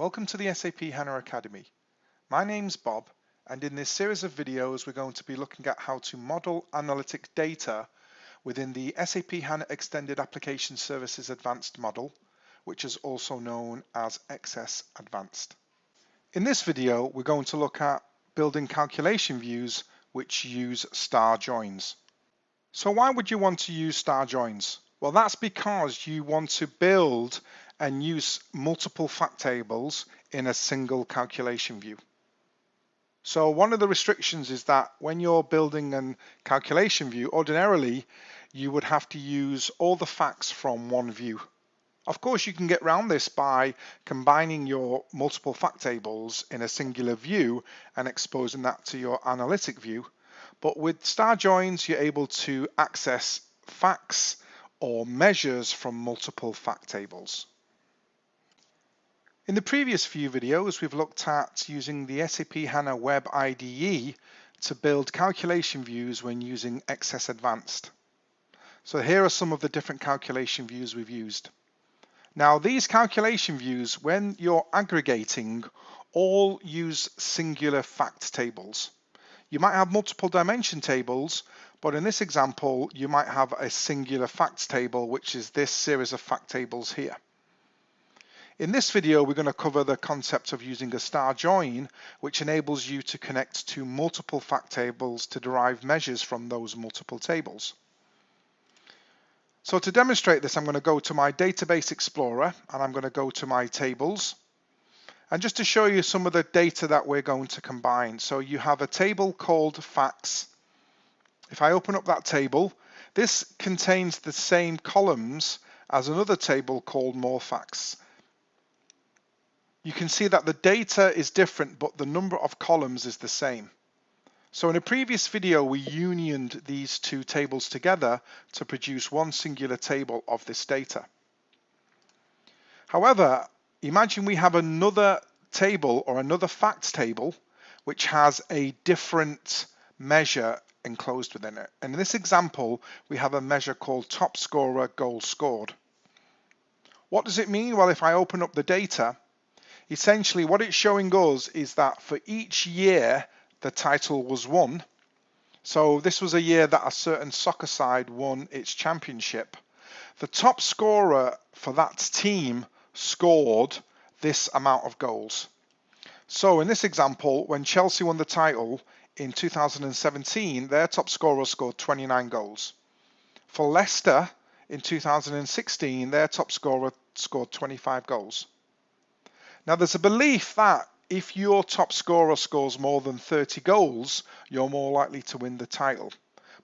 Welcome to the SAP HANA Academy. My name's Bob and in this series of videos we're going to be looking at how to model analytic data within the SAP HANA Extended Application Services Advanced model, which is also known as XS Advanced. In this video we're going to look at building calculation views which use star joins. So why would you want to use star joins? Well, that's because you want to build and use multiple fact tables in a single calculation view. So one of the restrictions is that when you're building a calculation view, ordinarily you would have to use all the facts from one view. Of course, you can get around this by combining your multiple fact tables in a singular view and exposing that to your analytic view. But with star joins, you're able to access facts or measures from multiple fact tables. In the previous few videos, we've looked at using the SAP HANA Web IDE to build calculation views when using XS Advanced. So here are some of the different calculation views we've used. Now these calculation views, when you're aggregating, all use singular fact tables. You might have multiple dimension tables, but in this example, you might have a singular facts table, which is this series of fact tables here. In this video, we're going to cover the concept of using a star join, which enables you to connect to multiple fact tables to derive measures from those multiple tables. So to demonstrate this, I'm going to go to my Database Explorer and I'm going to go to my tables. And just to show you some of the data that we're going to combine. So you have a table called facts if I open up that table, this contains the same columns as another table called more facts. You can see that the data is different, but the number of columns is the same. So in a previous video, we unioned these two tables together to produce one singular table of this data. However, imagine we have another table or another facts table, which has a different measure enclosed within it. And in this example, we have a measure called top scorer goal scored. What does it mean? Well, if I open up the data, essentially what it's showing us is that for each year the title was won, so this was a year that a certain soccer side won its championship, the top scorer for that team scored this amount of goals. So in this example, when Chelsea won the title, in 2017, their top scorer scored 29 goals. For Leicester in 2016, their top scorer scored 25 goals. Now there's a belief that if your top scorer scores more than 30 goals, you're more likely to win the title.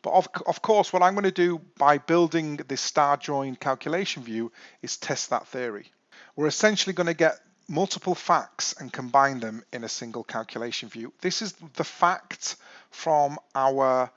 But of, of course, what I'm going to do by building this star join calculation view is test that theory. We're essentially going to get multiple facts and combine them in a single calculation view. This is the fact from our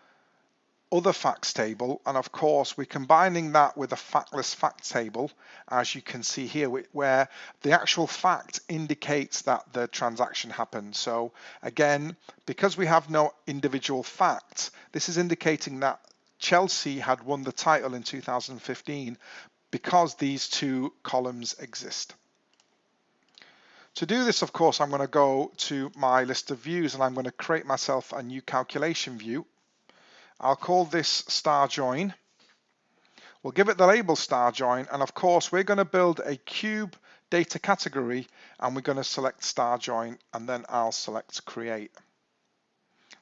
other facts table and of course we're combining that with a factless fact table as you can see here where the actual fact indicates that the transaction happened so again because we have no individual fact this is indicating that Chelsea had won the title in 2015 because these two columns exist. To do this, of course, I'm going to go to my list of views and I'm going to create myself a new calculation view. I'll call this star join. We'll give it the label star join and of course we're going to build a cube data category and we're going to select star join and then I'll select create.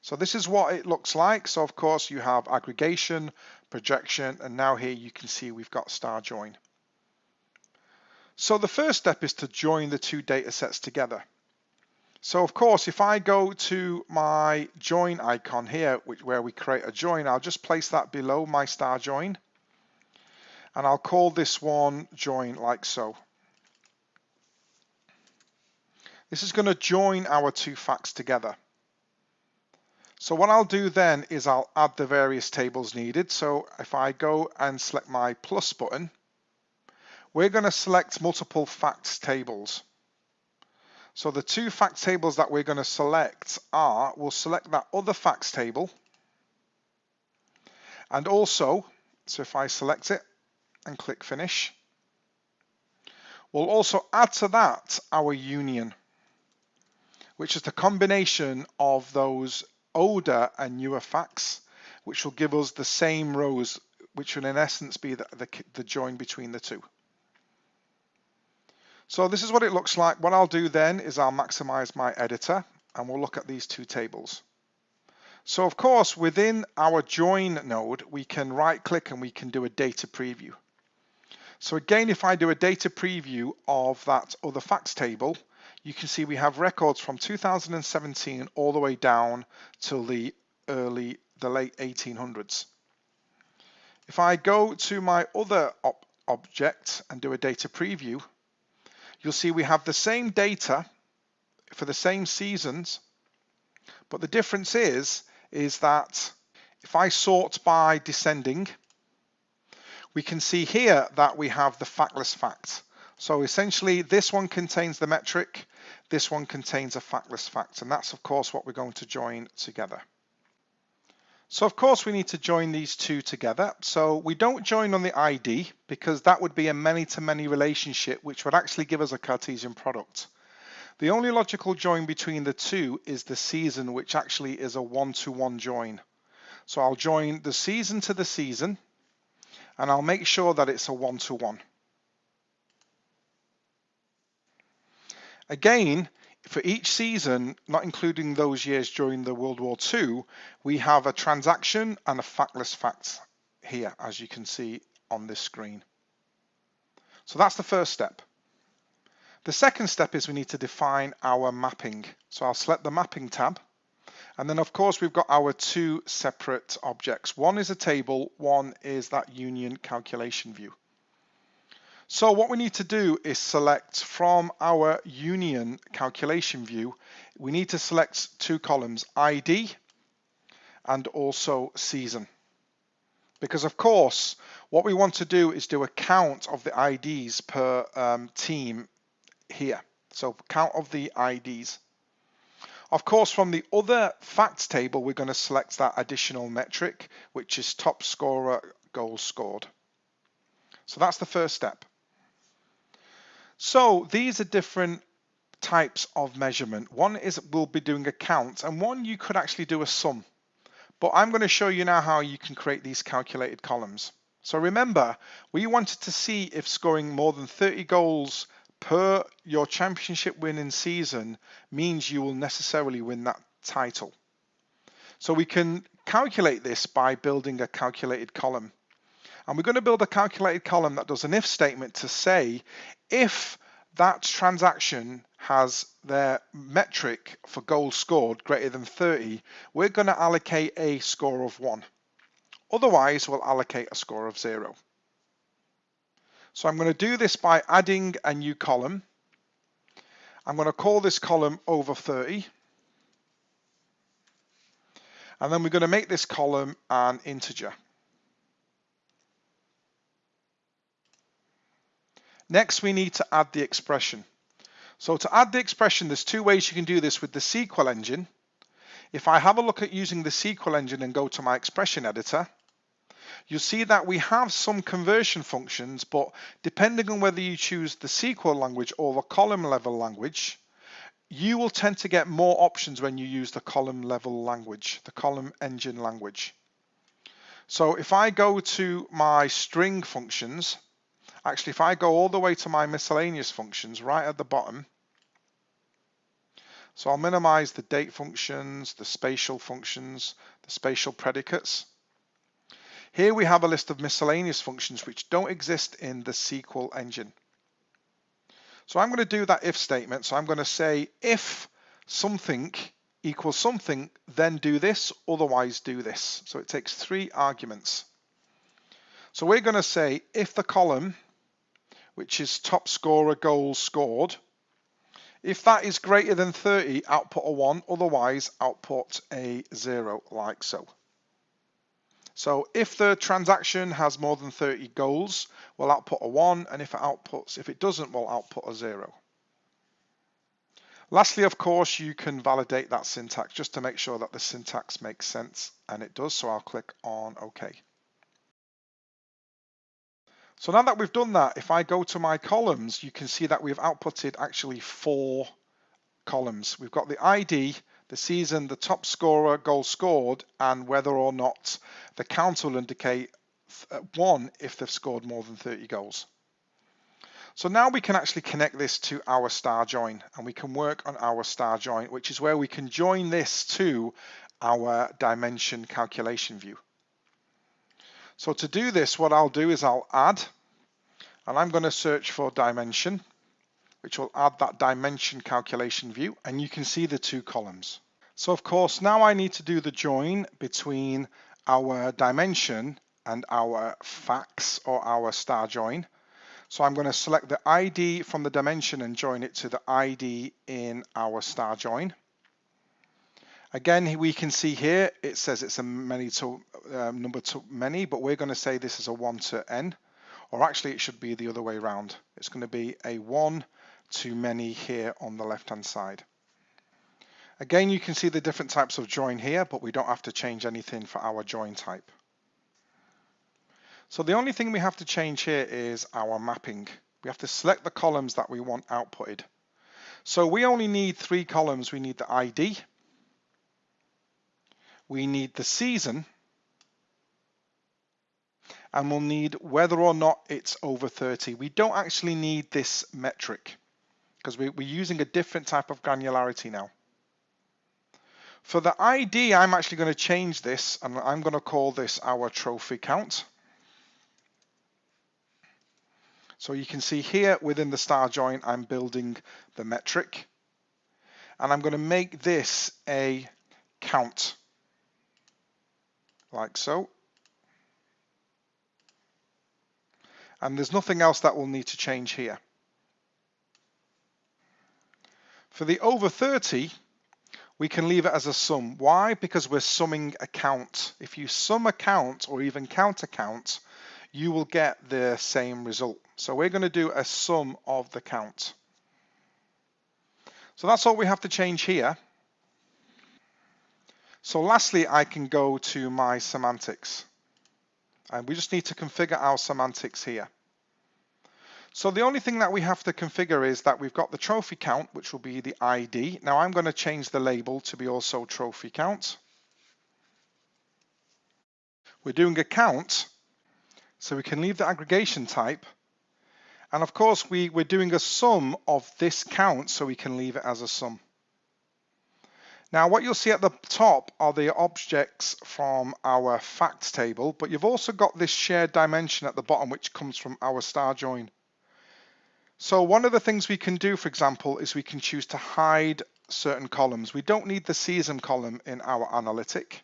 So this is what it looks like. So of course you have aggregation, projection, and now here you can see we've got star join. So the first step is to join the two data sets together. So of course, if I go to my join icon here, which, where we create a join, I'll just place that below my star join. And I'll call this one join like so. This is going to join our two facts together. So what I'll do then is I'll add the various tables needed. So if I go and select my plus button, we're going to select multiple facts tables. So the two fact tables that we're going to select are, we'll select that other facts table. And also, so if I select it and click finish, We'll also add to that our union, which is the combination of those older and newer facts, which will give us the same rows, which will in essence be the, the, the join between the two. So this is what it looks like. What I'll do then is I'll maximize my editor and we'll look at these two tables. So of course, within our join node, we can right click and we can do a data preview. So again, if I do a data preview of that other facts table, you can see we have records from 2017 all the way down till the early, the late 1800s. If I go to my other op object and do a data preview, you'll see we have the same data for the same seasons, but the difference is, is that if I sort by descending, we can see here that we have the factless fact. So essentially this one contains the metric, this one contains a factless fact, and that's of course what we're going to join together. So of course we need to join these two together. So we don't join on the ID because that would be a many-to-many -many relationship which would actually give us a Cartesian product. The only logical join between the two is the season which actually is a one-to-one -one join. So I'll join the season to the season and I'll make sure that it's a one-to-one. -one. Again, for each season, not including those years during the World War II, we have a transaction and a factless fact here, as you can see on this screen. So that's the first step. The second step is we need to define our mapping. So I'll select the mapping tab. And then of course we've got our two separate objects. One is a table, one is that union calculation view. So what we need to do is select from our union calculation view, we need to select two columns, ID and also season. Because of course, what we want to do is do a count of the IDs per um, team here. So count of the IDs. Of course, from the other facts table, we're going to select that additional metric, which is top scorer goals scored. So that's the first step. So these are different types of measurement. One is we'll be doing a count and one you could actually do a sum. But I'm going to show you now how you can create these calculated columns. So remember, we wanted to see if scoring more than 30 goals per your championship winning season means you will necessarily win that title. So we can calculate this by building a calculated column. And we're going to build a calculated column that does an if statement to say if that transaction has their metric for goals scored greater than 30, we're going to allocate a score of 1. Otherwise, we'll allocate a score of 0. So I'm going to do this by adding a new column. I'm going to call this column over 30. And then we're going to make this column an integer. Next, we need to add the expression. So to add the expression, there's two ways you can do this with the SQL engine. If I have a look at using the SQL engine and go to my expression editor, you'll see that we have some conversion functions, but depending on whether you choose the SQL language or the column level language, you will tend to get more options when you use the column level language, the column engine language. So if I go to my string functions, Actually, if I go all the way to my miscellaneous functions right at the bottom, so I'll minimize the date functions, the spatial functions, the spatial predicates. Here we have a list of miscellaneous functions which don't exist in the SQL engine. So I'm going to do that if statement. So I'm going to say if something equals something, then do this, otherwise do this. So it takes three arguments. So we're going to say if the column which is top scorer goals scored. If that is greater than 30, output a 1, otherwise output a 0, like so. So if the transaction has more than 30 goals, we'll output a 1, and if it outputs, if it doesn't, we'll output a 0. Lastly, of course, you can validate that syntax just to make sure that the syntax makes sense, and it does, so I'll click on OK. So now that we've done that, if I go to my columns, you can see that we've outputted actually four columns. We've got the ID, the season, the top scorer, goal scored, and whether or not the count will indicate uh, one if they've scored more than 30 goals. So now we can actually connect this to our star join and we can work on our star join, which is where we can join this to our dimension calculation view. So to do this, what I'll do is I'll add, and I'm going to search for dimension, which will add that dimension calculation view, and you can see the two columns. So of course, now I need to do the join between our dimension and our facts or our star join. So I'm going to select the ID from the dimension and join it to the ID in our star join. Again, we can see here, it says it's a many to um, number to many, but we're going to say this is a one to n, or actually it should be the other way around. It's going to be a one to many here on the left-hand side. Again, you can see the different types of join here, but we don't have to change anything for our join type. So the only thing we have to change here is our mapping. We have to select the columns that we want outputted. So we only need three columns. We need the ID, we need the season, and we'll need whether or not it's over 30. We don't actually need this metric because we're using a different type of granularity now. For the ID, I'm actually going to change this and I'm going to call this our trophy count. So you can see here within the star join, I'm building the metric and I'm going to make this a count like so. And there's nothing else that will need to change here. For the over 30, we can leave it as a sum. Why? Because we're summing a count. If you sum a count or even count a count, you will get the same result. So we're going to do a sum of the count. So that's all we have to change here. So lastly, I can go to my semantics. And we just need to configure our semantics here. So the only thing that we have to configure is that we've got the trophy count, which will be the ID. Now I'm going to change the label to be also trophy count. We're doing a count, so we can leave the aggregation type. And of course, we, we're doing a sum of this count, so we can leave it as a sum. Now what you'll see at the top are the objects from our facts table, but you've also got this shared dimension at the bottom which comes from our star join. So one of the things we can do, for example, is we can choose to hide certain columns. We don't need the season column in our analytic.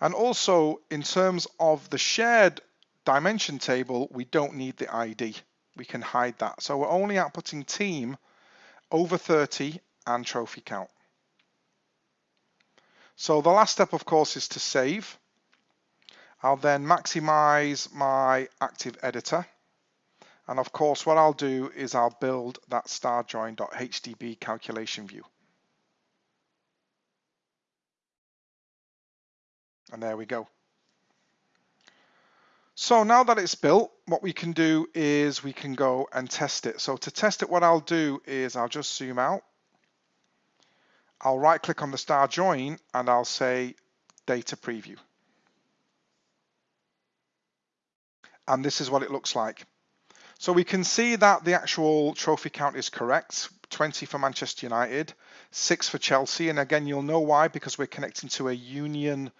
And also in terms of the shared dimension table, we don't need the ID. We can hide that. So we're only outputting team over 30 and trophy count. So the last step, of course, is to save. I'll then maximize my active editor. And of course, what I'll do is I'll build that starjoin.hdb calculation view. And there we go. So now that it's built, what we can do is we can go and test it. So to test it, what I'll do is I'll just zoom out I'll right click on the star join and I'll say data preview. And this is what it looks like. So we can see that the actual trophy count is correct. 20 for Manchester United, 6 for Chelsea. And again, you'll know why, because we're connecting to a union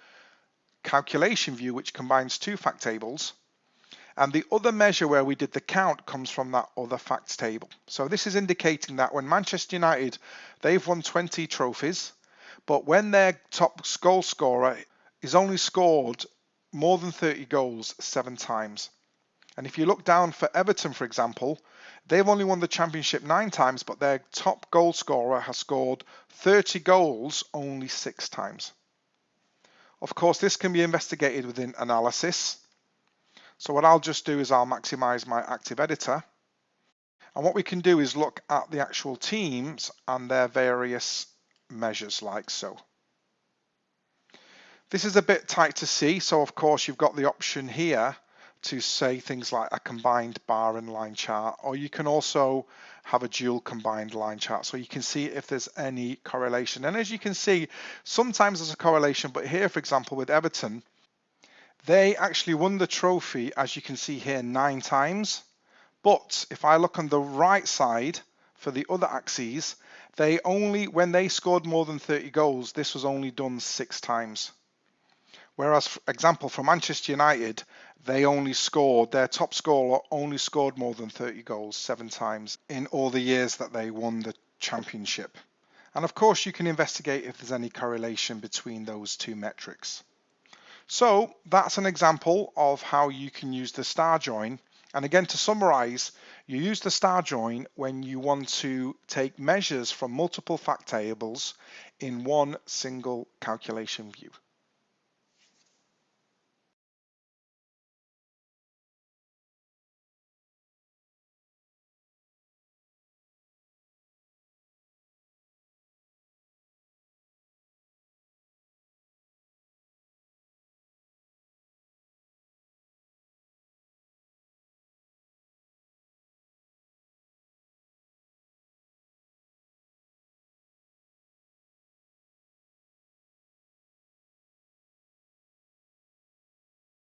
calculation view, which combines two fact tables. And the other measure where we did the count comes from that other facts table. So this is indicating that when Manchester United, they've won 20 trophies, but when their top goal scorer is only scored more than 30 goals seven times. And if you look down for Everton, for example, they've only won the championship nine times, but their top goal scorer has scored 30 goals only six times. Of course, this can be investigated within analysis so what I'll just do is I'll maximize my active editor. And what we can do is look at the actual teams and their various measures like so. This is a bit tight to see. So of course you've got the option here to say things like a combined bar and line chart, or you can also have a dual combined line chart so you can see if there's any correlation. And as you can see, sometimes there's a correlation, but here, for example, with Everton, they actually won the trophy, as you can see here, nine times. But if I look on the right side for the other axes, they only, when they scored more than 30 goals, this was only done six times. Whereas, for example, for Manchester United, they only scored, their top scorer only scored more than 30 goals seven times in all the years that they won the championship. And of course, you can investigate if there's any correlation between those two metrics. So that's an example of how you can use the star join. And again, to summarize, you use the star join when you want to take measures from multiple fact tables in one single calculation view.